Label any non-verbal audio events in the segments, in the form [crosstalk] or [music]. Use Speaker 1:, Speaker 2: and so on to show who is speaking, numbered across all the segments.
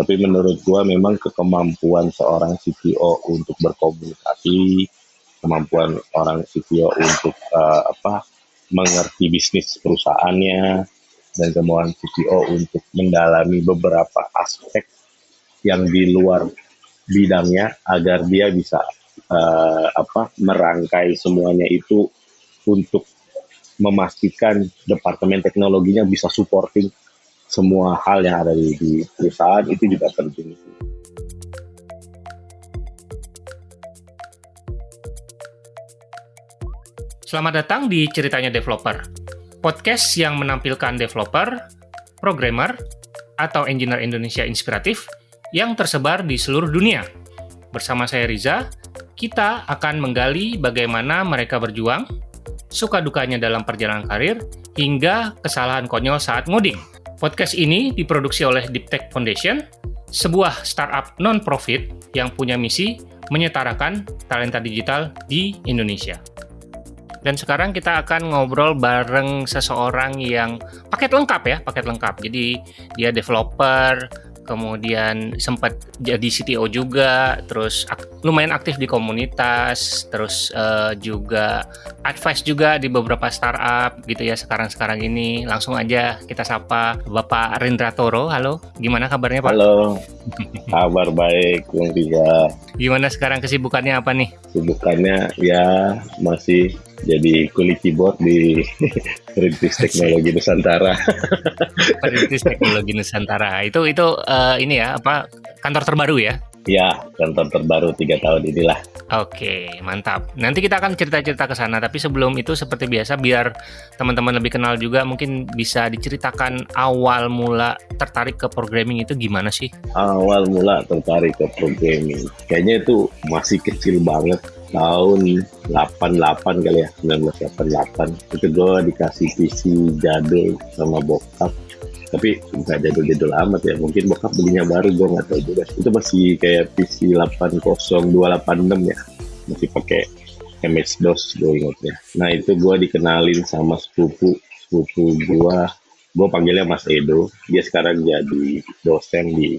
Speaker 1: Tapi menurut gua memang kemampuan seorang CTO untuk berkomunikasi, kemampuan orang CTO untuk uh, apa mengerti bisnis perusahaannya dan kemampuan CTO untuk mendalami beberapa aspek yang di luar bidangnya agar dia bisa uh, apa merangkai semuanya itu untuk memastikan departemen teknologinya bisa supporting semua hal yang ada di, di perusahaan itu juga penting.
Speaker 2: Selamat datang di Ceritanya Developer, podcast yang menampilkan developer, programmer, atau engineer Indonesia inspiratif yang tersebar di seluruh dunia. Bersama saya Riza, kita akan menggali bagaimana mereka berjuang, suka dukanya dalam perjalanan karir, hingga kesalahan konyol saat ngoding. Podcast ini diproduksi oleh Deep Tech Foundation, sebuah startup non-profit yang punya misi menyetarakan talenta digital di Indonesia. Dan sekarang kita akan ngobrol bareng seseorang yang paket lengkap ya, paket lengkap. Jadi dia developer, kemudian sempat jadi CTO juga, terus ak lumayan aktif di komunitas, terus uh, juga advice juga di beberapa startup gitu ya sekarang-sekarang ini. Langsung aja kita sapa Bapak Rindra Toro. Halo, gimana kabarnya Pak?
Speaker 1: Halo, kabar baik Bung Riza.
Speaker 2: Gimana sekarang kesibukannya apa nih?
Speaker 1: Kesibukannya ya masih jadi kulit keyboard di [laughs] Perintis Teknologi Nusantara. [laughs]
Speaker 2: Perintis Teknologi Nusantara itu itu uh, ini ya apa kantor terbaru ya?
Speaker 1: Ya kantor terbaru tiga tahun inilah.
Speaker 2: Oke mantap. Nanti kita akan cerita-cerita ke sana. Tapi sebelum itu seperti biasa biar teman-teman lebih kenal juga mungkin bisa diceritakan awal mula tertarik ke programming itu gimana sih?
Speaker 1: Awal mula tertarik ke programming kayaknya itu masih kecil banget tahun 88 kali ya 1988 itu gue dikasih PC jadul sama bokap. Tapi nggak jadul-jadul amat ya mungkin bokap belinya baru gue nggak tahu juga. Itu masih kayak PC 80286 ya masih pakai MS DOS gue ingatnya. Nah itu gue dikenalin sama sepupu sepupu gue gue panggilnya Mas Edo. Dia sekarang jadi dosen di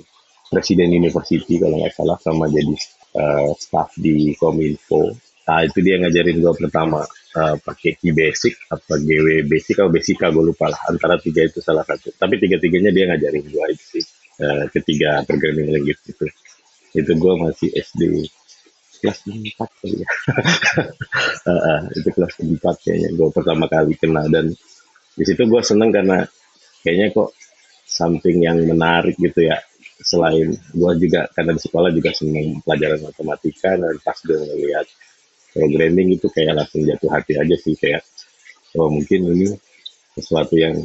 Speaker 1: Presiden University kalau nggak salah sama jadi uh, staff di Kominfo. Nah itu dia ngajarin gue pertama uh, pakai key basic apa GW basic atau basic gue lupa lah antara tiga itu salah satu. Tapi tiga-tiganya dia ngajarin gue itu sih uh, ketiga programming language itu. Itu gue masih SD kelas empat kali ya. uh, [laughs] uh, itu kelas empat kayaknya gue pertama kali kenal dan di situ gue seneng karena kayaknya kok something yang menarik gitu ya selain gue juga karena di sekolah juga senang pelajaran matematika dan pas gue ngeliat programming itu kayak langsung jatuh hati aja sih kayak oh mungkin ini sesuatu yang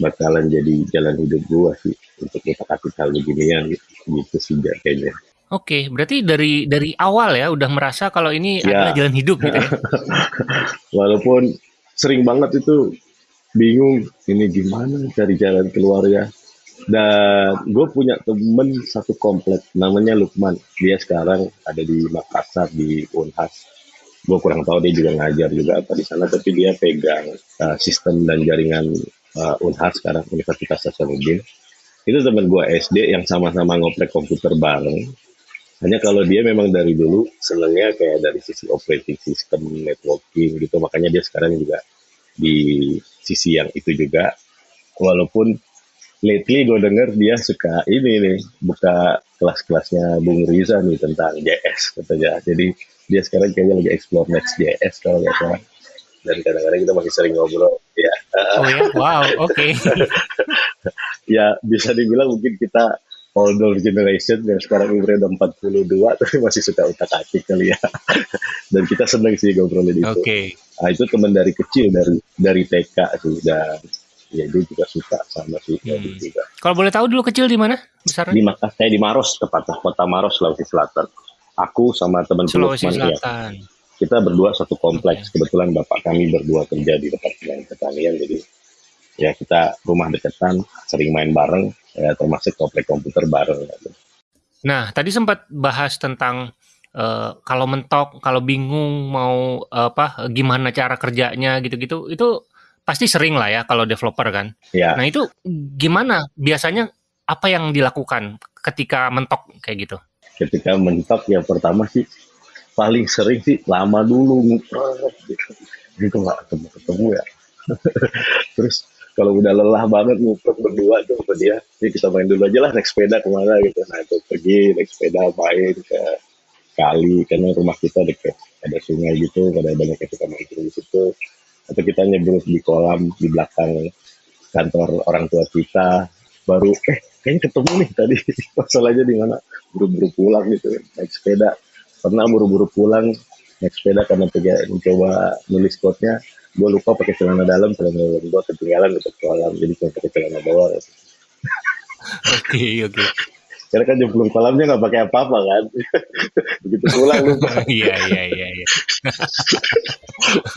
Speaker 1: bakalan jadi jalan hidup gue sih untuk kita kasih hal beginian gitu, gitu sih kayaknya.
Speaker 2: Oke, berarti dari dari awal ya udah merasa kalau ini ya. adalah jalan hidup gitu ya. [laughs]
Speaker 1: Walaupun sering banget itu bingung ini gimana cari jalan keluar ya dan gue punya temen satu komplek namanya Lukman. Dia sekarang ada di Makassar di Unhas. Gue kurang tahu dia juga ngajar juga apa di sana tapi dia pegang uh, sistem dan jaringan uh, Unhas sekarang Universitas Hasanuddin. Itu temen gue SD yang sama-sama ngoprek komputer bareng. Hanya kalau dia memang dari dulu senengnya kayak dari sisi operating system networking gitu. Makanya dia sekarang juga di sisi yang itu juga. Walaupun lately gue denger dia suka ini nih buka kelas-kelasnya Bung Riza nih tentang JS katanya. Jadi dia sekarang kayaknya lagi explore next JS kalau nggak salah. Dan kadang-kadang kita masih sering ngobrol. Ya.
Speaker 2: Oh ya, wow, oke. Okay. [laughs]
Speaker 1: ya bisa dibilang mungkin kita older generation yang sekarang umurnya udah 42 [laughs] tapi masih suka utak atik kali ya. [laughs] Dan kita seneng sih ngobrolin itu. Oke. Okay. Nah, itu teman dari kecil dari dari TK sih dan ya dia juga suka sama si hmm. juga.
Speaker 2: Kalau boleh tahu dulu kecil di mana besar?
Speaker 1: Di Makassar, saya di Maros tepatnya, kota Maros, Sulawesi Selatan. Aku sama teman
Speaker 2: Sulawesi Lukman, Ya.
Speaker 1: Kita berdua satu kompleks. Okay. Kebetulan bapak kami berdua kerja di departemen pertanian, jadi ya kita rumah deketan, sering main bareng, ya, termasuk komplek komputer bareng.
Speaker 2: Nah, tadi sempat bahas tentang uh, kalau mentok, kalau bingung mau uh, apa, gimana cara kerjanya gitu-gitu, itu pasti sering lah ya kalau developer kan.
Speaker 1: Ya.
Speaker 2: Nah itu gimana biasanya apa yang dilakukan ketika mentok kayak gitu?
Speaker 1: Ketika mentok yang pertama sih paling sering sih lama dulu gitu. Gitu nggak ketemu ketemu ya. [laughs] Terus kalau udah lelah banget ngumpet berdua tuh sama dia, ini kita main dulu aja lah naik sepeda ke mana gitu. Nah itu pergi naik sepeda main ke kali karena rumah kita dekat ada sungai gitu, ada banyak yang suka main di situ. Atau kita nyebrang di kolam di belakang kantor orang tua kita baru eh kayaknya ketemu nih tadi. [laughs] Masalahnya di mana? Buru-buru pulang gitu naik sepeda. Pernah buru-buru pulang naik sepeda karena mencoba nulis quote-nya. Gue lupa pakai celana dalam celana dalam gue ketinggalan di kolam jadi cuma pakai celana bawah [laughs]
Speaker 2: oke oke
Speaker 1: karena kan jemplung kolamnya nggak pakai apa-apa kan [laughs] begitu pulang lupa [laughs]
Speaker 2: iya iya iya iya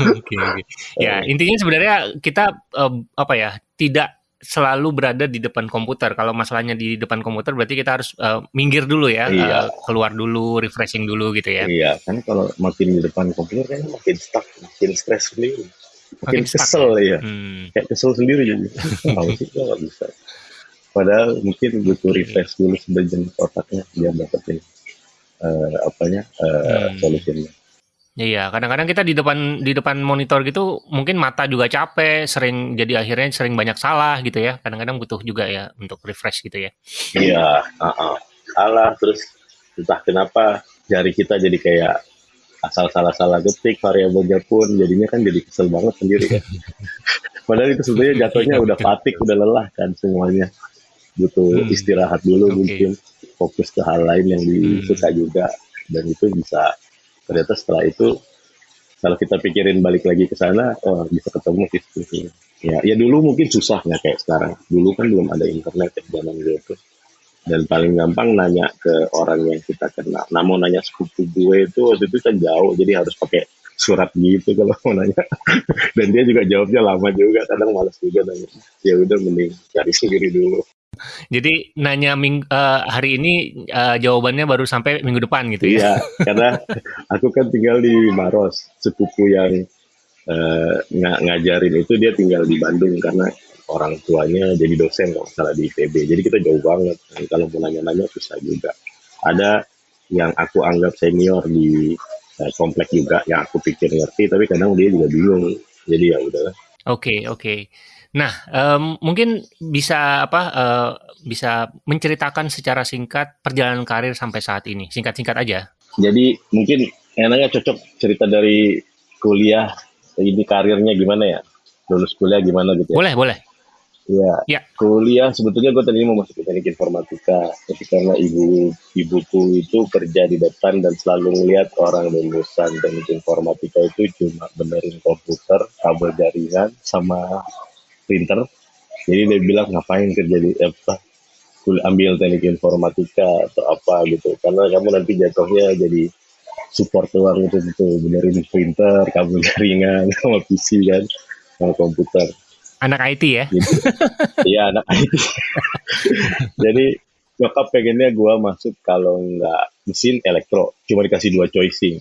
Speaker 2: [laughs] oke oke ya intinya sebenarnya kita um, apa ya tidak selalu berada di depan komputer. Kalau masalahnya di depan komputer berarti kita harus uh, minggir dulu ya, iya. uh, keluar dulu, refreshing dulu gitu ya.
Speaker 1: Iya, kan kalau makin di depan komputer kan makin stuck, makin stres sendiri. Makin, makin kesel ya. Hmm. Kayak kesel sendiri jadi. Tahu sih nggak bisa. Padahal mungkin butuh refresh dulu sebagian otaknya biar dapetin uh, apanya uh, hmm. solusinya.
Speaker 2: Iya, kadang-kadang kita di depan di depan monitor gitu mungkin mata juga capek, sering jadi akhirnya sering banyak salah gitu ya. Kadang-kadang butuh juga ya untuk refresh gitu ya.
Speaker 1: Iya, uh -uh. salah terus entah kenapa jari kita jadi kayak asal salah-salah ketik variabelnya pun jadinya kan jadi kesel banget sendiri kan. [laughs] Padahal itu sebenarnya jatuhnya udah patik, udah lelah kan semuanya. Butuh hmm. istirahat dulu okay. mungkin. Fokus ke hal lain yang disuka hmm. juga. Dan itu bisa ternyata setelah itu kalau kita pikirin balik lagi ke sana oh bisa ketemu gitu ya ya dulu mungkin susah nggak kayak sekarang. Dulu kan belum ada internet ya zaman gitu dan paling gampang nanya ke orang yang kita kenal. Nah mau nanya sepupu gue itu waktu itu kan jauh jadi harus pakai surat gitu kalau mau nanya. [laughs] Dan dia juga jawabnya lama juga kadang malas juga nanya. Ya udah mending cari sendiri dulu
Speaker 2: jadi nanya ming uh, hari ini uh, jawabannya baru sampai minggu depan gitu ya?
Speaker 1: Iya, karena aku kan tinggal di Maros, sepupu yang uh, ng ngajarin itu dia tinggal di Bandung karena orang tuanya jadi dosen kalau salah di ITB. Jadi kita jauh banget. Dan kalau mau nanya-nanya susah juga. Ada yang aku anggap senior di uh, komplek juga yang aku pikir ngerti, tapi kadang dia juga bingung. Jadi ya udahlah.
Speaker 2: Oke okay, oke. Nah, um, mungkin bisa apa? Uh, bisa menceritakan secara singkat perjalanan karir sampai saat ini. Singkat-singkat aja.
Speaker 1: Jadi mungkin enaknya cocok cerita dari kuliah ini karirnya gimana ya? Lulus kuliah gimana gitu
Speaker 2: ya? Boleh, boleh.
Speaker 1: Ya, ya. kuliah sebetulnya gue tadi mau masuk ke teknik informatika, tapi karena ibu ibuku itu kerja di depan dan selalu melihat orang lulusan teknik informatika itu cuma benerin komputer, kabel jaringan, sama printer jadi dia bilang ngapain kerja di apa ambil teknik informatika atau apa gitu. Karena kamu nanti jatuhnya jadi support doang itu itu benerin printer kabel [laughs] jaringan sama PC kan sama komputer.
Speaker 2: Anak IT ya?
Speaker 1: Gitu. [laughs] iya anak IT [laughs] jadi nyokap pengennya gue masuk kalau nggak mesin elektro cuma dikasih dua choicing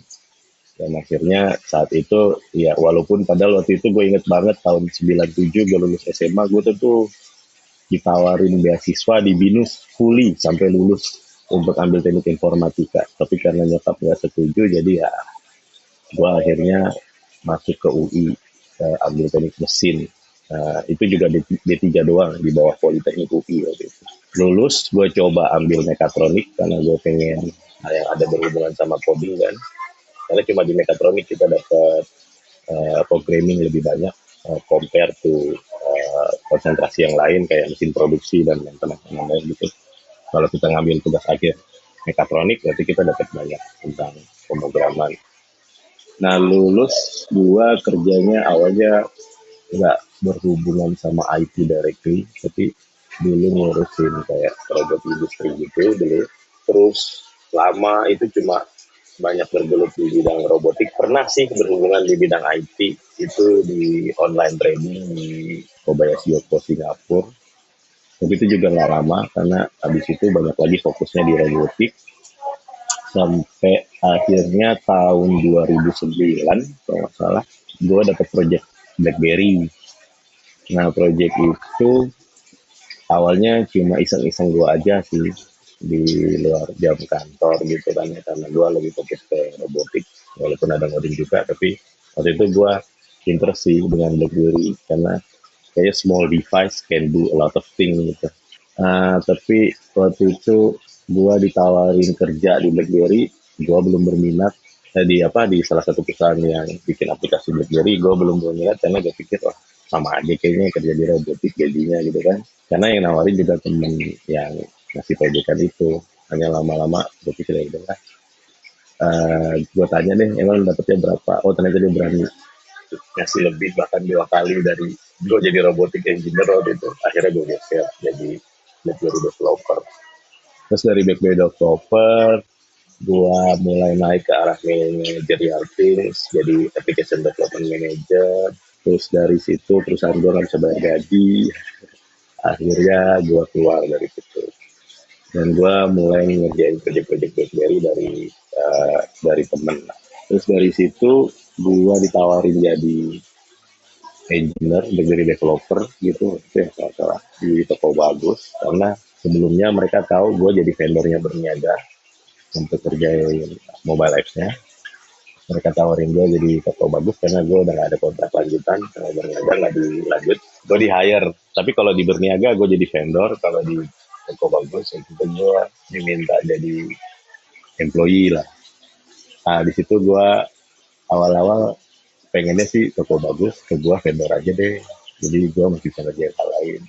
Speaker 1: dan akhirnya saat itu ya walaupun padahal waktu itu gue inget banget tahun 97 gue lulus SMA gue tuh ditawarin beasiswa di BINUS fully sampai lulus untuk ambil teknik informatika. Tapi karena nyokap gak setuju jadi ya gue akhirnya masuk ke UI uh, ambil teknik mesin. Uh, itu juga D, D3 doang di bawah Politeknik UI waktu itu. Lulus gue coba ambil mekatronik karena gue pengen yang ada berhubungan sama coding kan karena cuma di mekatronik kita dapat uh, programming lebih banyak uh, compare to uh, konsentrasi yang lain kayak mesin produksi dan yang teman-teman lain gitu. Kalau kita ngambil tugas akhir mekatronik berarti kita dapat banyak tentang pemrograman. Nah lulus gua kerjanya awalnya nggak berhubungan sama IT directly tapi dulu ngurusin kayak robot industri gitu dulu. Terus lama itu cuma banyak bergelut di bidang robotik. Pernah sih berhubungan di bidang IT itu di online training di Kobayashi Yoko Singapura. Tapi itu juga nggak lama karena habis itu banyak lagi fokusnya di robotik. Sampai akhirnya tahun 2009 kalau nggak salah gue dapet project BlackBerry. Nah project itu awalnya cuma iseng-iseng gue aja sih di luar jam kantor gitu kan ya karena gue lebih fokus ke robotik walaupun ada ngoding juga tapi waktu itu gue interest sih dengan BlackBerry karena kayak small device can do a lot of things gitu. Uh, tapi waktu itu gue ditawarin kerja di BlackBerry gue belum berminat. Eh, di apa di salah satu perusahaan yang bikin aplikasi BlackBerry gue belum berminat karena gue pikir wah sama aja kayaknya kerja di robotik gajinya gitu kan. Karena yang nawarin juga temen yang ngasih proyekan itu. Hanya lama-lama gue pikir ya udah uh, gue tanya deh emang dapetnya berapa? Oh ternyata dia berani. Ngasih lebih bahkan dua kali dari gue jadi robotik engineer waktu itu. Akhirnya gue geser jadi BlackBerry developer. Terus dari BlackBerry developer gue mulai naik ke arah managerial things jadi application development manager. Terus dari situ perusahaan gue nggak bisa bayar gaji. Akhirnya gue keluar dari situ dan gue mulai ngerjain proyek-proyek BlackBerry dari uh, dari temen. Terus dari situ gue ditawarin jadi engineer BlackBerry developer gitu. Itu yang salah salah di toko bagus. Karena sebelumnya mereka tahu gue jadi vendornya berniaga untuk kerjain mobile apps-nya. Mereka tawarin gue jadi toko bagus karena gue udah gak ada kontrak lanjutan kalau berniaga nggak dilanjut. Gue di hire. Tapi kalau di berniaga gue jadi vendor. Kalau di toko bagus itu gue diminta jadi employee lah. Nah di situ gue awal-awal pengennya sih toko bagus ke gue vendor aja deh. Jadi gue masih bisa kerja hal lain.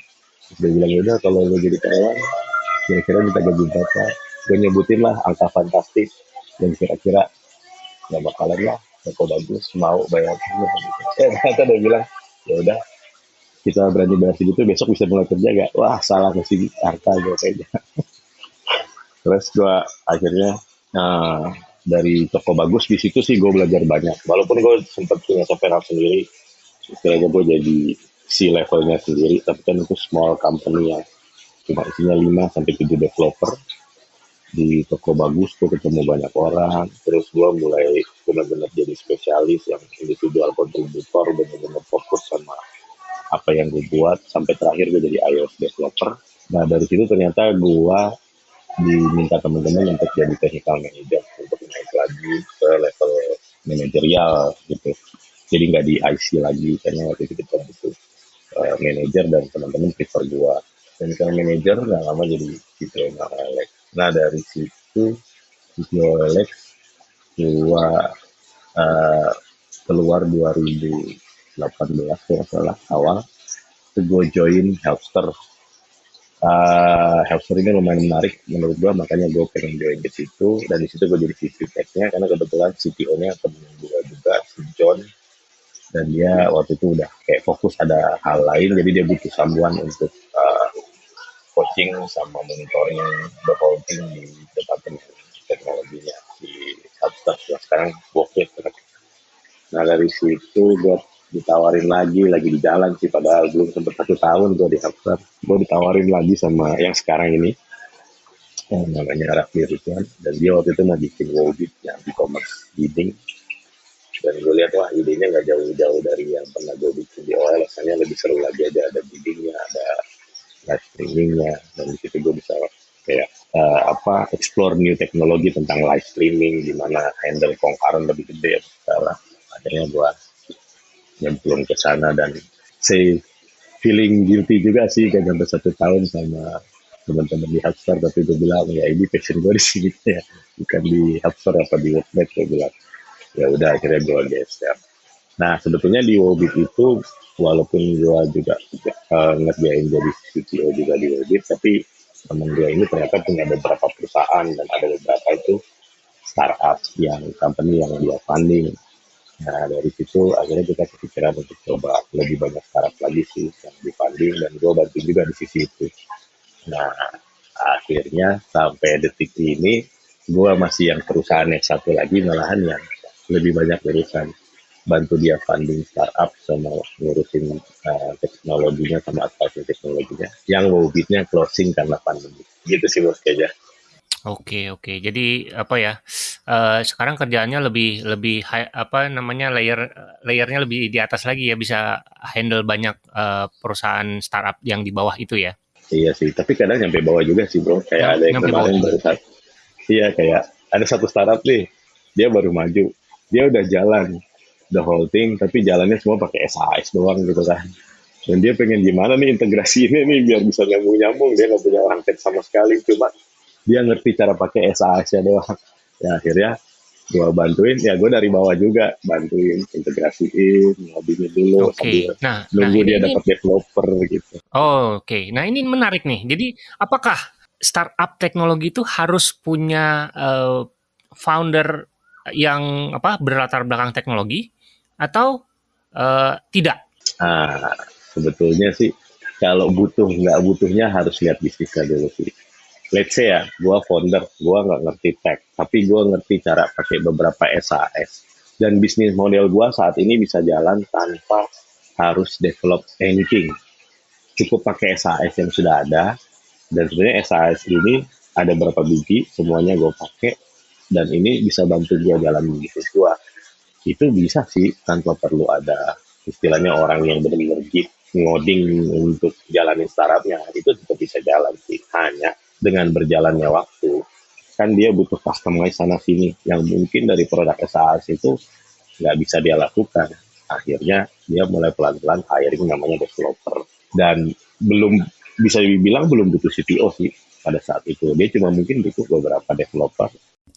Speaker 1: Terus dia bilang udah kalau lo jadi karyawan kira-kira minta gaji berapa? Gue nyebutin lah angka fantastis. Dan kira-kira nggak bakalan lah toko bagus mau bayar. Eh [laughs] ternyata dia bilang ya udah kita berani bayar segitu besok bisa mulai kerja gak wah salah kasih harta gue kayaknya. [laughs] Terus gue akhirnya nah, dari toko bagus di situ sih gue belajar banyak. Walaupun gue sempat punya software sendiri istilahnya gue jadi si levelnya sendiri tapi kan itu small company yang cuma isinya 5 sampai 7 developer. Di toko bagus tuh ketemu banyak orang terus gue mulai benar-benar jadi spesialis yang individual kontributor benar-benar fokus sama apa yang gue buat sampai terakhir gue jadi iOS developer. Nah dari situ ternyata gue diminta teman-teman untuk jadi technical manager untuk naik lagi ke level manajerial gitu. Jadi nggak di IC lagi karena waktu itu kita butuh uh, manager dan teman-teman prefer gue technical manager nggak lama jadi gitu Alex. Nah dari situ Alex gua uh, keluar 2018 kalau salah. Awal itu gue join Helpster. Uh, Helpster ini lumayan menarik menurut gue makanya gue pengen join ke situ. Dan di situ gue jadi VP tech-nya karena kebetulan CTO-nya temen gue juga si John. Dan dia waktu itu udah kayak fokus ada hal lain jadi dia butuh sambuan untuk uh, coaching sama monitoring thing di departemen teknologinya di Hubstaff yang sekarang Bokit. Nah dari situ gue ditawarin lagi, lagi di jalan sih, padahal belum sempat satu tahun gue di Hubstaff. Gue ditawarin lagi sama yang sekarang ini, yang namanya Raffi Ridwan, dan dia waktu itu mau bikin Wobit yang e-commerce bidding. Dan gue lihat wah idenya nggak jauh-jauh dari yang pernah gue bikin di OLX, hanya lebih seru lagi aja ada biddingnya, ada live streamingnya. Dan di situ gue bisa kayak uh, apa explore new teknologi tentang live streaming gimana handle concurrent lebih gede sekarang. Akhirnya gue nyemplung ke sana dan say feeling guilty juga sih kayak sampai satu tahun sama teman-teman di Hubstar tapi gue bilang ya ini passion gue di sini. [laughs] Ya bukan di Hubstar apa di Webnet gue bilang. Ya udah akhirnya gue geser. Nah sebetulnya di Wobit itu walaupun gue juga uh, ngerjain jadi CTO juga di Webit, tapi temen gue ini ternyata punya beberapa perusahaan dan ada beberapa itu startup yang company yang dia funding. Nah dari situ akhirnya kita kepikiran untuk coba lebih banyak startup lagi sih yang di funding dan gue bantu juga di sisi itu. Nah akhirnya sampai detik ini gue masih yang perusahaan yang satu lagi malahan yang lebih banyak urusan. Bantu dia funding startup sama ngurusin uh, teknologinya sama advising teknologinya. Yang wobitnya closing karena pandemi. Gitu sih bos kayaknya
Speaker 2: Oke oke. Jadi apa ya? Uh, sekarang kerjaannya lebih lebih high, apa namanya layer layernya lebih di atas lagi ya bisa handle banyak uh, perusahaan startup yang di bawah itu ya.
Speaker 1: Iya sih, tapi kadang nyampe bawah juga sih bro. Kayak
Speaker 2: Nyam-
Speaker 1: ada yang
Speaker 2: nyampe
Speaker 1: kemarin baru. Iya kayak ada satu startup nih, dia baru maju, dia udah jalan the whole thing, tapi jalannya semua pakai SAS doang gitu kan. Dan dia pengen gimana nih integrasi ini nih biar bisa nyambung-nyambung. Dia nggak punya rangket sama sekali, cuma dia ngerti cara pakai SAS-nya doang. Ya akhirnya gua bantuin, ya gue dari bawah juga bantuin integrasiin, ngodingin dulu sambil
Speaker 2: Nah, nah
Speaker 1: nunggu
Speaker 2: ini,
Speaker 1: dia dapat developer gitu.
Speaker 2: Oh, Oke, nah ini menarik nih. Jadi, apakah startup teknologi itu harus punya eh, founder yang apa berlatar belakang teknologi atau eh, tidak?
Speaker 1: Nah, sebetulnya sih kalau butuh nggak butuhnya harus lihat bisnisnya dulu sih. Let's say ya, gua founder, gua nggak ngerti tech, tapi gua ngerti cara pakai beberapa SAS. Dan bisnis model gua saat ini bisa jalan tanpa harus develop anything. Cukup pakai SAS yang sudah ada, dan sebenarnya SAS ini ada berapa biji, semuanya gue pakai, dan ini bisa bantu gue jalan bisnis gue. Itu bisa sih tanpa perlu ada istilahnya orang yang benar-benar ngoding untuk jalanin startupnya itu tetap bisa jalan sih hanya dengan berjalannya waktu. Kan dia butuh customize sana sini. Yang mungkin dari produk SAS itu nggak bisa dia lakukan. Akhirnya dia mulai pelan-pelan hiring namanya developer. Dan belum bisa dibilang belum butuh CTO sih pada saat itu. Dia cuma mungkin butuh beberapa developer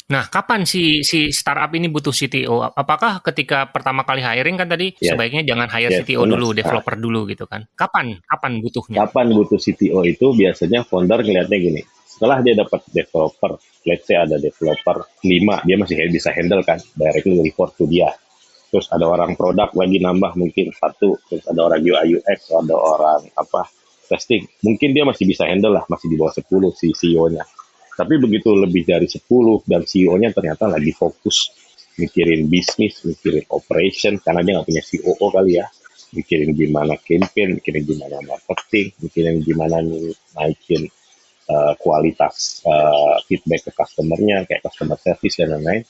Speaker 2: Nah, kapan si si startup ini butuh CTO? Apakah ketika pertama kali hiring kan tadi
Speaker 1: Yes.
Speaker 2: sebaiknya jangan hire
Speaker 1: Yes,
Speaker 2: CTO
Speaker 1: benar.
Speaker 2: dulu, developer dulu gitu kan? Kapan? Kapan butuhnya?
Speaker 1: kapan butuh CTO itu biasanya founder ngelihatnya gini setelah dia dapat developer let's say ada developer 5 dia masih bisa handle kan directly report to dia terus ada orang produk lagi nambah mungkin satu terus ada orang UI UX ada orang apa testing mungkin dia masih bisa handle lah masih di bawah 10 si CEO-nya tapi begitu lebih dari 10 dan CEO-nya ternyata lagi fokus mikirin bisnis, mikirin operation, karena dia nggak punya COO kali ya. Mikirin gimana campaign, mikirin gimana marketing, mikirin gimana naikin uh, kualitas uh, feedback ke customer-nya, kayak customer service dan lain-lain.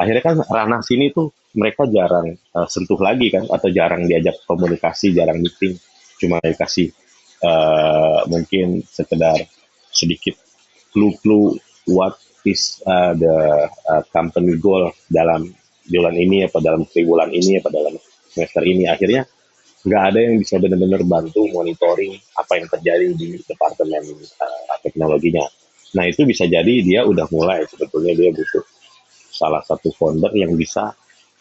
Speaker 1: Akhirnya kan ranah sini tuh mereka jarang uh, sentuh lagi kan, atau jarang diajak komunikasi, jarang meeting, cuma dikasih uh, mungkin sekedar sedikit clue-clue what is uh, the uh, company goal dalam bulan ini apa dalam triwulan ini apa dalam semester ini akhirnya nggak ada yang bisa benar-benar bantu monitoring apa yang terjadi di departemen uh, teknologinya. Nah itu bisa jadi dia udah mulai sebetulnya dia butuh salah satu founder yang bisa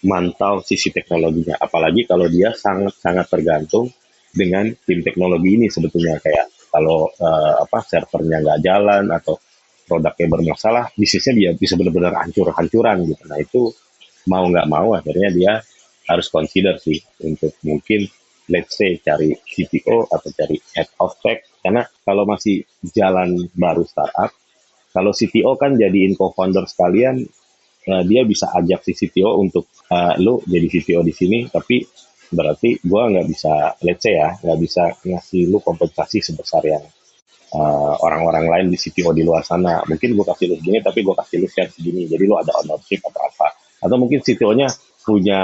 Speaker 1: mantau sisi teknologinya. Apalagi kalau dia sangat-sangat tergantung dengan tim teknologi ini sebetulnya kayak kalau uh, apa servernya nggak jalan atau produknya bermasalah, bisnisnya dia bisa benar-benar hancur-hancuran gitu. Nah itu mau nggak mau akhirnya dia harus consider sih untuk mungkin let's say cari CTO atau cari head of tech karena kalau masih jalan baru startup kalau CTO kan jadiin co-founder sekalian uh, dia bisa ajak si CTO untuk uh, lu jadi CTO di sini tapi berarti gua nggak bisa let's ya nggak bisa ngasih lu kompensasi sebesar yang uh, orang-orang lain di CTO di luar sana. Mungkin gua kasih lu segini tapi gua kasih lu share segini. Jadi lu ada ownership atau apa. Atau mungkin CTO-nya punya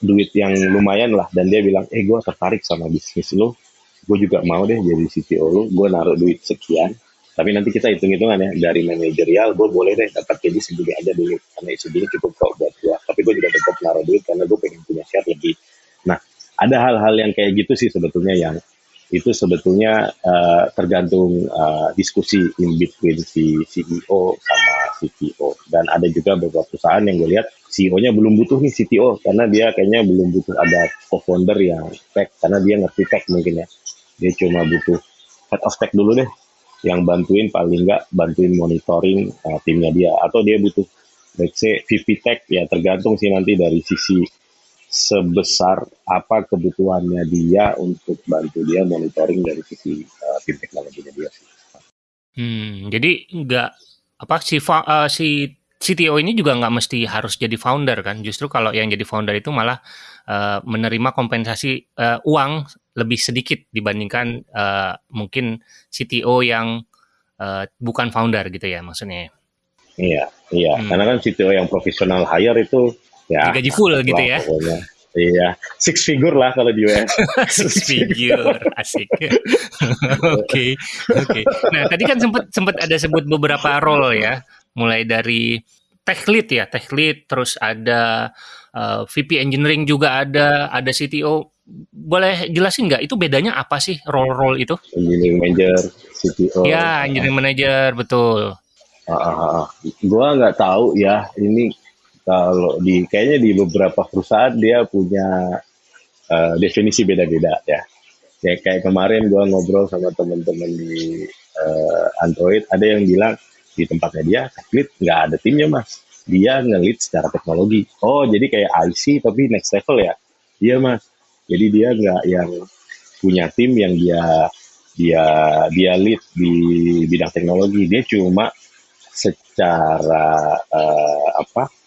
Speaker 1: duit yang lumayan lah dan dia bilang eh gue tertarik sama bisnis lu. Gue juga mau deh jadi CTO lu. Gue naruh duit sekian. Tapi nanti kita hitung-hitungan ya dari manajerial gue boleh deh dapat jadi segini aja dulu. Karena segini cukup kok buat gue tapi gue juga tetap naruh duit karena gue pengen punya share lebih nah ada hal-hal yang kayak gitu sih sebetulnya yang itu sebetulnya uh, tergantung uh, diskusi in between si CEO sama CTO dan ada juga beberapa perusahaan yang gue lihat CEO-nya belum butuh nih CTO karena dia kayaknya belum butuh ada co-founder yang tech karena dia ngerti tech mungkin ya. Dia cuma butuh head of tech dulu deh yang bantuin paling nggak bantuin monitoring uh, timnya dia. Atau dia butuh let's say VP tech ya tergantung sih nanti dari sisi sebesar apa kebutuhannya dia untuk bantu dia monitoring dari sisi uh, tim teknologinya dia sih.
Speaker 2: Hmm, jadi nggak apa si uh, si CTO ini juga nggak mesti harus jadi founder kan? Justru kalau yang jadi founder itu malah uh, menerima kompensasi uh, uang lebih sedikit dibandingkan uh, mungkin CTO yang uh, bukan founder gitu ya maksudnya.
Speaker 1: Iya, iya. Hmm. Karena kan CTO yang profesional hire itu ya
Speaker 2: gaji full gitu ya.
Speaker 1: Pokoknya. Iya, six figure lah kalau di US. [laughs]
Speaker 2: six figure, asik. [laughs] Oke, oke. Nah, tadi kan sempat sempat ada sebut beberapa role ya, mulai dari tech lead ya, tech lead, terus ada uh, eh, VP engineering juga ada, ada CTO. Boleh jelasin nggak itu bedanya apa sih role-role itu?
Speaker 1: Engineering manager, CTO.
Speaker 2: Ya, engineering manager, betul.
Speaker 1: Uh, uh. Gua nggak tahu ya, ini kalau di kayaknya di beberapa perusahaan dia punya uh, definisi beda-beda ya. Ya kayak kemarin gue ngobrol sama teman-teman di uh, Android, ada yang bilang di tempatnya dia lead nggak ada timnya mas, dia ngelit secara teknologi. Oh jadi kayak IC tapi next level ya? Iya mas. Jadi dia nggak yang punya tim yang dia dia dia lead di bidang teknologi, dia cuma secara uh, apa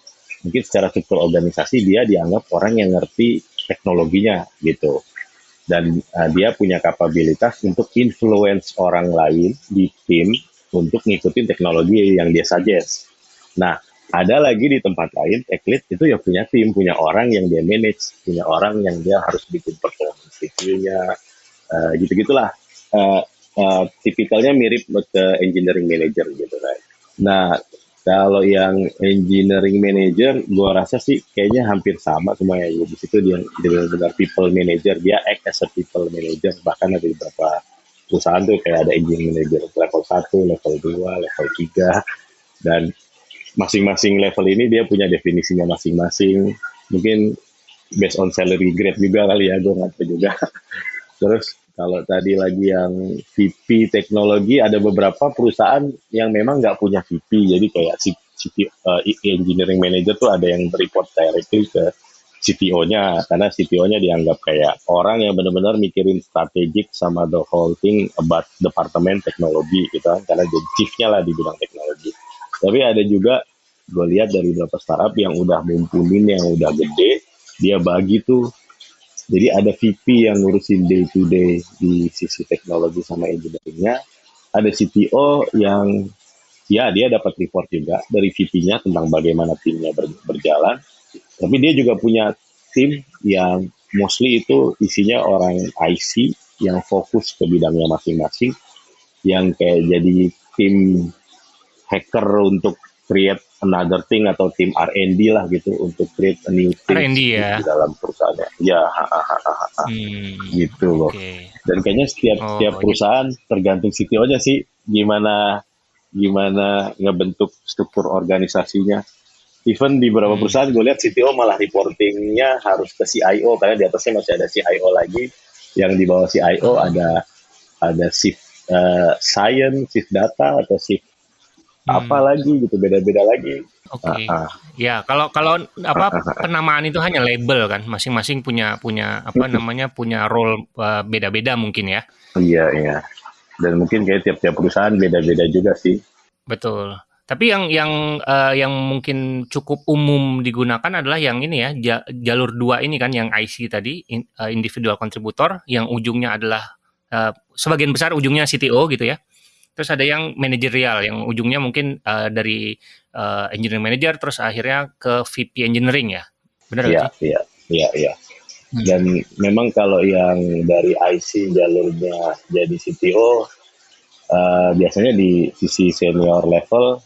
Speaker 1: mungkin secara struktur organisasi dia dianggap orang yang ngerti teknologinya gitu dan uh, dia punya kapabilitas untuk influence orang lain di tim untuk ngikutin teknologi yang dia suggest. Nah, ada lagi di tempat lain, tech lead itu ya punya tim, punya orang yang dia manage, punya orang yang dia harus bikin performance review-nya, uh, gitu-gitulah. Uh, uh, tipikalnya mirip ke engineering manager gitu kan. Nah, kalau yang engineering manager, gua rasa sih kayaknya hampir sama semua ya. Di situ dia benar-benar people manager, dia act as a people manager. Bahkan ada beberapa perusahaan tuh kayak ada engineering manager level 1, level 2, level 3. Dan masing-masing level ini dia punya definisinya masing-masing. Mungkin based on salary grade juga kali ya, gue nggak tahu juga. [laughs] Terus kalau tadi lagi yang VP teknologi, ada beberapa perusahaan yang memang nggak punya VP, jadi kayak CTO, uh, eh, engineering manager tuh ada yang report directly ke CTO-nya, karena CTO-nya dianggap kayak orang yang benar-benar mikirin strategik sama the whole thing about departemen teknologi gitu kan, karena jadi chief-nya lah di bidang teknologi. Tapi ada juga gue lihat dari beberapa startup yang udah mumpunin, yang udah gede, dia bagi tuh jadi ada VP yang ngurusin day to day di sisi teknologi sama engineeringnya. Ada CTO yang ya dia dapat report juga dari VP-nya tentang bagaimana timnya ber, berjalan. Tapi dia juga punya tim yang mostly itu isinya orang IC yang fokus ke bidangnya masing-masing. Yang kayak jadi tim hacker untuk create another thing atau tim R&D lah gitu untuk create a new thing
Speaker 2: R&D ya
Speaker 1: di dalam perusahaannya. Ya, ha, ha, ha, ha, ha. Hmm, gitu loh. Okay. Dan kayaknya setiap oh, setiap perusahaan gitu. tergantung CTO-nya sih gimana gimana ngebentuk struktur organisasinya. Even di beberapa hmm. perusahaan gue lihat CTO malah reportingnya harus ke CIO karena di atasnya masih ada CIO lagi yang di bawah CIO hmm. ada ada shift uh, science, shift data atau shift hmm. apa lagi gitu beda-beda lagi.
Speaker 2: Oke. Okay. Uh, uh. Ya kalau kalau apa penamaan itu hanya label kan, masing-masing punya punya apa namanya punya role uh, beda-beda mungkin ya.
Speaker 1: Iya iya. Dan mungkin kayak tiap-tiap perusahaan beda-beda juga sih.
Speaker 2: Betul. Tapi yang yang uh, yang mungkin cukup umum digunakan adalah yang ini ya jalur dua ini kan yang IC tadi uh, individual contributor yang ujungnya adalah uh, sebagian besar ujungnya CTO gitu ya. Terus ada yang manajerial yang ujungnya mungkin uh, dari uh, engineering manager terus akhirnya ke VP engineering ya. Benar
Speaker 1: Iya, iya, iya, iya. Hmm. Dan memang kalau yang dari IC jalurnya jadi CTO uh, eh, biasanya di sisi senior level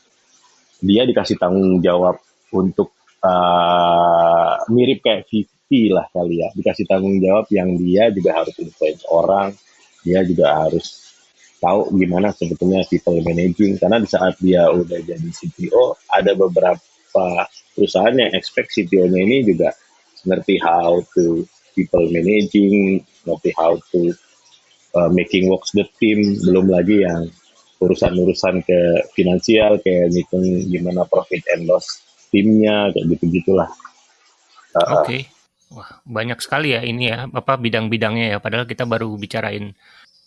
Speaker 1: dia dikasih tanggung jawab untuk uh, mirip kayak VP lah kali ya. Dikasih tanggung jawab yang dia juga harus influence orang, dia juga harus tahu gimana sebetulnya people managing karena di saat dia udah jadi CTO ada beberapa perusahaan yang expect CTO-nya ini juga ngerti how to people managing, ngerti how to uh, making works the team, belum lagi yang urusan-urusan ke finansial kayak ngitung gimana profit and loss timnya kayak gitu gitulah.
Speaker 2: Uh, Oke. Okay. Wah, banyak sekali ya ini ya apa bidang-bidangnya ya padahal kita baru bicarain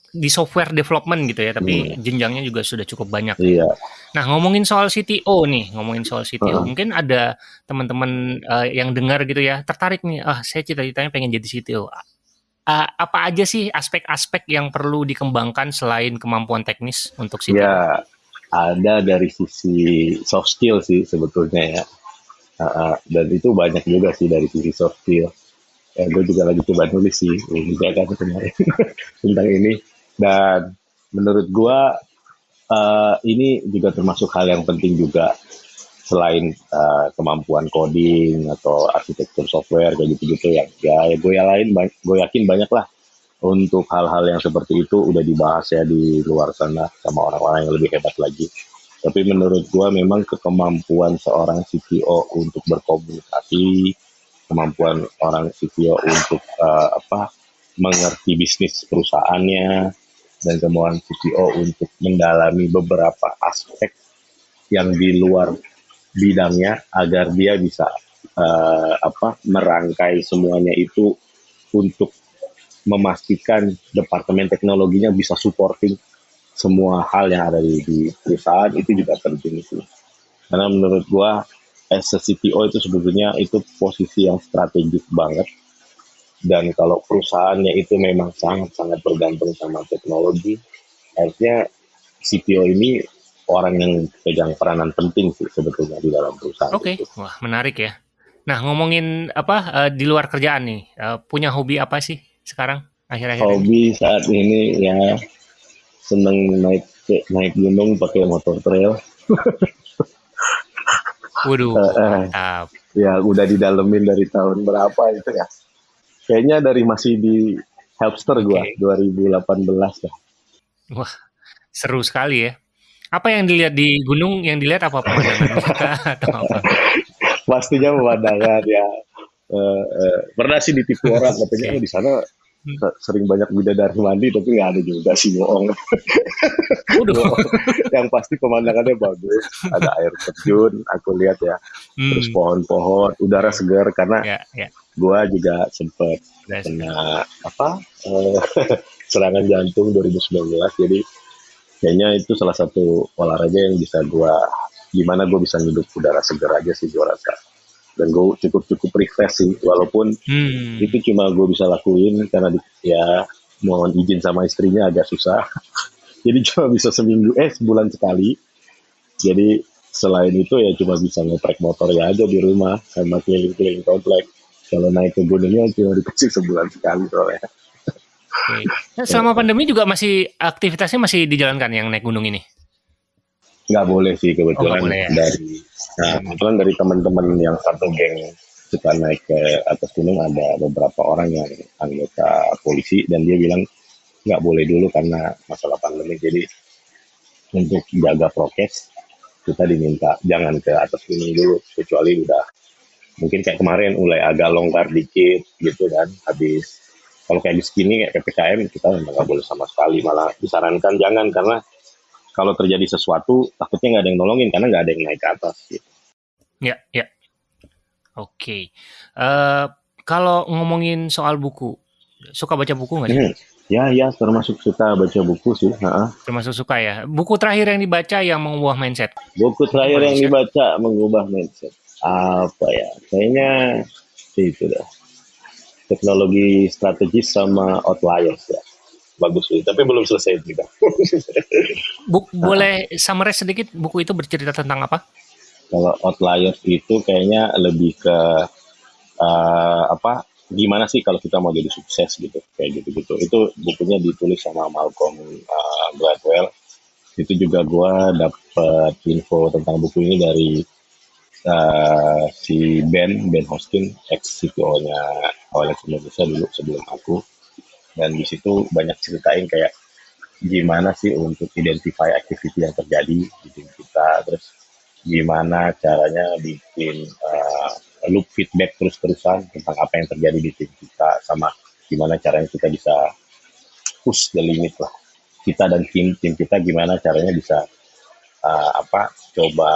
Speaker 2: di software development gitu ya, tapi hmm. jenjangnya juga sudah cukup banyak.
Speaker 1: Iya.
Speaker 2: Nah, ngomongin soal CTO nih, ngomongin soal CTO, hmm. mungkin ada teman-teman uh, yang dengar gitu ya, tertarik nih, ah saya cita-citanya pengen jadi CTO. Uh, apa aja sih aspek-aspek yang perlu dikembangkan selain kemampuan teknis untuk CTO?
Speaker 1: Ya, ada dari sisi soft skill sih sebetulnya ya. Uh, uh, dan itu banyak juga sih dari sisi soft skill ya, gue juga lagi coba nulis sih juga kan kemarin [laughs] tentang ini dan menurut gue uh, ini juga termasuk hal yang penting juga selain uh, kemampuan coding atau arsitektur software kayak gitu-gitu yang ya, ya gue lain gue yakin banyak lah untuk hal-hal yang seperti itu udah dibahas ya di luar sana sama orang-orang yang lebih hebat lagi. Tapi menurut gue memang kemampuan seorang CTO untuk berkomunikasi, kemampuan orang CTO untuk uh, apa mengerti bisnis perusahaannya, dan kemampuan CTO untuk mendalami beberapa aspek yang di luar bidangnya agar dia bisa uh, apa merangkai semuanya itu untuk memastikan departemen teknologinya bisa supporting semua hal yang ada di, di perusahaan itu juga penting itu. Karena menurut gua as CTO itu sebetulnya itu posisi yang strategis banget. Dan kalau perusahaannya itu memang sangat-sangat bergantung sama teknologi, artinya CTO ini orang yang pegang peranan penting sih sebetulnya di dalam perusahaan.
Speaker 2: Oke, okay. wah menarik ya. Nah ngomongin apa uh, di luar kerjaan nih, uh, punya hobi apa sih? sekarang akhir-akhir
Speaker 1: hobi ini? saat ini ya seneng naik naik gunung pakai motor trail
Speaker 2: Waduh, [laughs] uh, uh,
Speaker 1: Ya, udah didalemin dari tahun berapa itu ya? Kayaknya dari masih di Helpster gua, okay. 2018 ya.
Speaker 2: Wah, seru sekali ya. Apa yang dilihat di gunung? Yang dilihat apa pemandangan [laughs] atau apa?
Speaker 1: Pastinya pemandangan ya. Uh, uh, pernah sih ditipu orang [laughs] katanya okay. oh, di sana Hmm. sering banyak bidadari mandi tapi nggak ada juga sih bohong. [laughs] yang pasti pemandangannya bagus, ada air terjun, aku lihat ya, hmm. terus pohon-pohon, udara segar karena yeah, yeah. Gua juga sempet kena apa uh, [laughs] serangan jantung 2019 jadi kayaknya itu salah satu olahraga yang bisa gua gimana gue bisa hidup udara segar aja sih gue rasa. Dan gue cukup cukup refresh sih walaupun hmm. itu cuma gue bisa lakuin karena di, ya mohon izin sama istrinya agak susah. [laughs] Jadi cuma bisa seminggu eh sebulan sekali. Jadi selain itu ya cuma bisa ngetrek motor ya aja di rumah sama keliling-keliling komplek kalau naik ke gunungnya cuma dikasih sebulan sekali soalnya
Speaker 2: Okay. Nah, selama pandemi juga masih aktivitasnya masih dijalankan yang naik gunung ini?
Speaker 1: Nggak boleh sih kebetulan oh, boleh, ya? dari Nah, kebetulan dari teman-teman yang satu geng kita naik ke atas gunung ada beberapa orang yang anggota polisi dan dia bilang nggak boleh dulu karena masalah pandemi. Jadi untuk jaga prokes kita diminta jangan ke atas gunung dulu kecuali udah mungkin kayak kemarin mulai agak longgar dikit gitu kan habis kalau kayak di sini kayak ppkm kita memang nggak boleh sama sekali malah disarankan jangan karena kalau terjadi sesuatu takutnya nggak ada yang nolongin karena nggak ada yang naik ke atas gitu.
Speaker 2: Ya, ya. Oke. Okay. Uh, eh, kalau ngomongin soal buku, suka baca buku nggak sih? Hmm.
Speaker 1: Ya, ya, termasuk suka baca buku sih. Ha
Speaker 2: Termasuk suka ya. Buku terakhir yang dibaca yang mengubah mindset.
Speaker 1: Buku terakhir yang dibaca mengubah mindset. Apa ya? Kayaknya itu dah. Teknologi strategis sama outliers ya. Bagus sih tapi belum selesai juga [laughs]
Speaker 2: Buk, boleh summarize sedikit buku itu bercerita tentang apa?
Speaker 1: Kalau outliers itu kayaknya lebih ke uh, apa gimana sih kalau kita mau jadi sukses gitu kayak gitu gitu itu bukunya ditulis sama Malcolm uh, Gladwell. Itu juga gue dapet info tentang buku ini dari uh, si Ben Ben Hoskin ex CTO nya OLX Indonesia dulu sebelum aku. Dan di situ banyak ceritain kayak gimana sih untuk identify activity yang terjadi di tim kita. Terus gimana caranya bikin uh, loop feedback terus-terusan tentang apa yang terjadi di tim kita sama gimana caranya kita bisa push the limit lah. Kita dan tim tim kita gimana caranya bisa uh, apa coba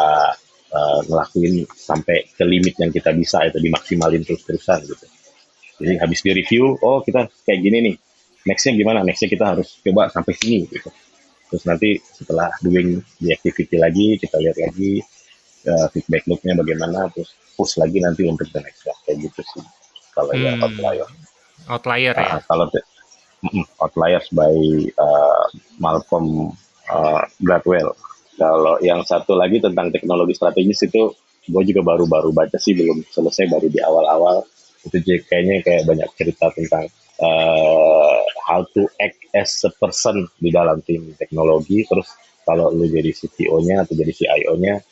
Speaker 1: uh, ngelakuin sampai ke limit yang kita bisa itu dimaksimalin terus-terusan gitu. Jadi habis di review oh kita kayak gini nih nextnya gimana? Nextnya kita harus coba sampai sini gitu. Terus nanti setelah doing the activity lagi kita lihat lagi uh, feedback loopnya bagaimana terus push lagi nanti untuk the next ya. kayak gitu sih. Kalau ya, hmm. ya outlier.
Speaker 2: Outlier uh, ya
Speaker 1: kalau outliers by uh, Malcolm uh, Gladwell kalau yang satu lagi tentang teknologi strategis itu gue juga baru-baru baca sih belum selesai baru di awal-awal itu kayaknya kayak banyak cerita tentang uh, how to act as a person di dalam tim teknologi terus kalau lu jadi CTO-nya atau jadi CIO-nya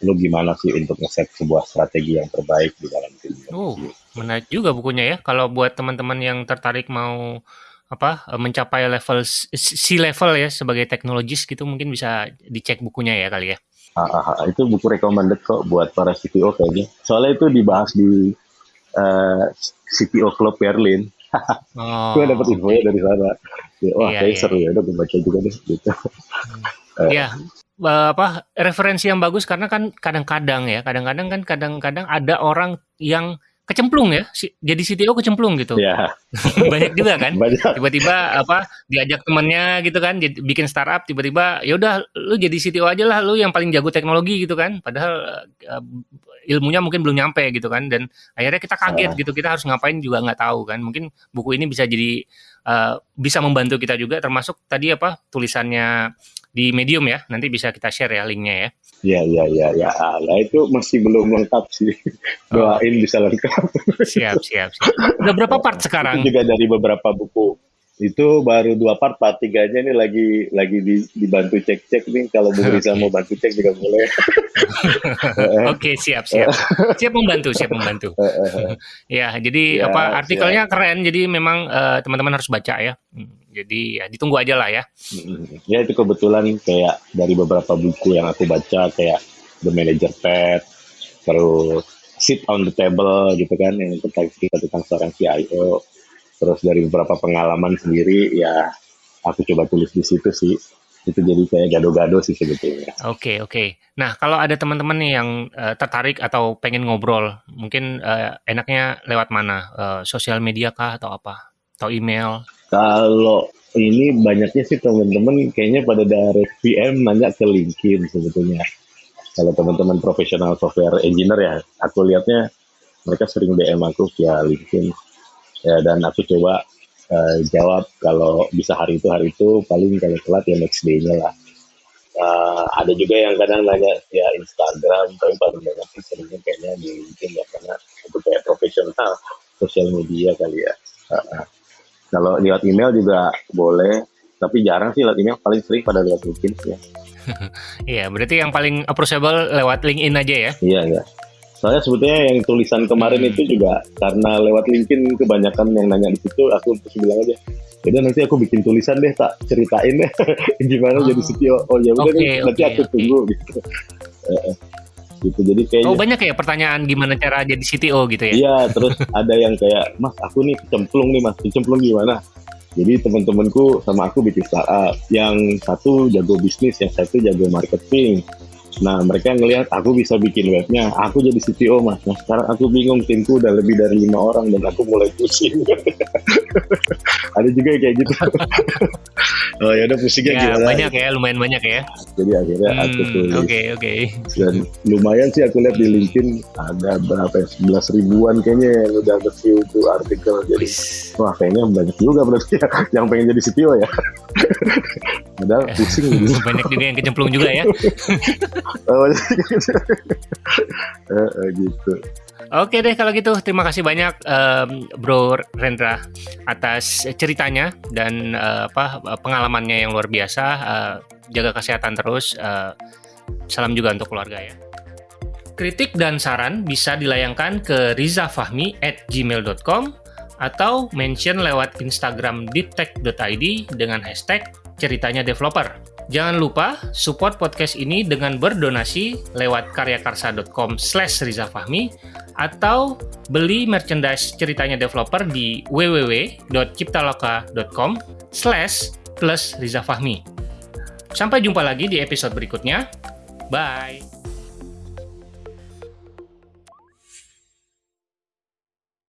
Speaker 1: lu gimana sih untuk nge-set sebuah strategi yang terbaik di dalam tim.
Speaker 2: Oh, menarik juga bukunya ya. Kalau buat teman-teman yang tertarik mau apa mencapai level C level ya sebagai teknologis gitu mungkin bisa dicek bukunya ya kali ya.
Speaker 1: Ah, ah, ah, itu buku recommended kok buat para CTO kayaknya. Soalnya itu dibahas di uh, eh, CTO Club Berlin. [laughs] oh, gue dapet infonya dari sana. Ya, wah, iya, kayak iya. seru ya. Udah gue baca juga deh. Gitu.
Speaker 2: Iya. uh, apa referensi yang bagus karena kan kadang-kadang ya, kadang-kadang kan kadang-kadang ada orang yang kecemplung ya, jadi CTO kecemplung gitu.
Speaker 1: Yeah. [laughs]
Speaker 2: Banyak juga kan. Tiba-tiba apa diajak temannya gitu kan, jadi, bikin startup tiba-tiba ya udah lu jadi CTO aja lah, lu yang paling jago teknologi gitu kan. Padahal uh, ilmunya mungkin belum nyampe gitu kan dan akhirnya kita kaget gitu, kita harus ngapain juga nggak tahu kan. Mungkin buku ini bisa jadi uh, bisa membantu kita juga termasuk tadi apa tulisannya di Medium ya. Nanti bisa kita share ya linknya ya.
Speaker 1: Iya, iya, iya. Ya. Nah, itu masih belum lengkap sih. Doain oh. bisa lengkap.
Speaker 2: Siap, siap, siap. Udah berapa part sekarang?
Speaker 1: Itu juga dari beberapa buku itu baru dua part part tiganya ini lagi lagi di, dibantu cek cek nih. Kalau Bu Risa mau bantu cek juga boleh. [laughs]
Speaker 2: Oke siap siap. Siap membantu siap membantu. [laughs] Ya jadi ya, apa artikelnya siap. keren. Jadi memang uh, teman-teman harus baca ya. Hmm, jadi ya ditunggu aja lah ya.
Speaker 1: Hmm, ya itu kebetulan kayak dari beberapa buku yang aku baca kayak The Manager Pet terus Sit on the Table gitu kan yang tentang tentang seorang CIO terus dari beberapa pengalaman sendiri ya aku coba tulis di situ sih itu jadi kayak gado-gado sih sebetulnya.
Speaker 2: Oke okay, oke. Okay. Nah kalau ada teman-teman nih yang uh, tertarik atau pengen ngobrol, mungkin uh, enaknya lewat mana? Uh, sosial media kah atau apa? Atau email?
Speaker 1: Kalau ini banyaknya sih teman-teman kayaknya pada dari PM nanya ke LinkedIn sebetulnya. Kalau teman-teman profesional software engineer ya, aku lihatnya mereka sering DM aku via LinkedIn ya dan aku coba uh, jawab kalau bisa hari itu hari itu paling kalau telat ya next day-nya lah uh, ada juga yang kadang nanya ya Instagram tapi paling banyak sih seringnya kayaknya di LinkedIn ya karena itu kayak profesional sosial media kali ya uh, uh. kalau lewat email juga boleh tapi jarang sih lewat email paling sering pada lewat LinkedIn ya [laughs]
Speaker 2: Iya, berarti yang paling approachable lewat LinkedIn aja ya?
Speaker 1: Iya, iya. Soalnya sebetulnya yang tulisan kemarin itu juga karena lewat LinkedIn kebanyakan yang nanya di situ, aku terus bilang aja, jadi nanti aku bikin tulisan deh, tak ceritain deh. [laughs] Gimana oh. jadi CTO. Oh ya udah okay, nanti okay, aku okay. tunggu [laughs] gitu. gitu. Jadi kayaknya
Speaker 2: oh banyak ya pertanyaan gimana cara jadi CTO gitu ya?
Speaker 1: Iya terus [laughs] ada yang kayak mas aku nih kecemplung nih mas. Kecemplung gimana? Jadi teman-temanku sama aku bikin startup. Yang satu jago bisnis yang satu jago marketing Nah mereka ngelihat aku bisa bikin webnya, aku jadi CTO mas. Nah sekarang aku bingung timku udah lebih dari lima orang dan aku mulai pusing. [laughs] Ada juga kayak gitu. [laughs] oh ya udah pusingnya ya,
Speaker 2: gimana? Banyak ya, lumayan banyak ya.
Speaker 1: Jadi akhirnya hmm, aku tulis.
Speaker 2: Oke okay, oke. Okay.
Speaker 1: Dan lumayan sih aku lihat di LinkedIn ada berapa ya, sebelas ribuan kayaknya yang udah review itu artikel. Jadi wah kayaknya banyak juga berarti ya [laughs] yang pengen jadi CTO ya. Padahal pusing
Speaker 2: gitu. [laughs] Banyak juga yang kecemplung juga ya. [laughs] oh, gitu. Oke deh kalau gitu terima kasih banyak um, Bro Rendra atas ceritanya dan uh, apa pengalamannya yang luar biasa. Uh, jaga kesehatan terus. Uh, salam juga untuk keluarga ya. Kritik dan saran bisa dilayangkan ke rizafahmi at gmail.com atau mention lewat Instagram deeptech.id dengan hashtag ceritanya developer. Jangan lupa support podcast ini dengan berdonasi lewat karyakarsa.com slash rizafahmi atau beli merchandise ceritanya developer di www.ciptaloka.com slash plus rizafahmi. Sampai jumpa lagi di episode berikutnya. Bye!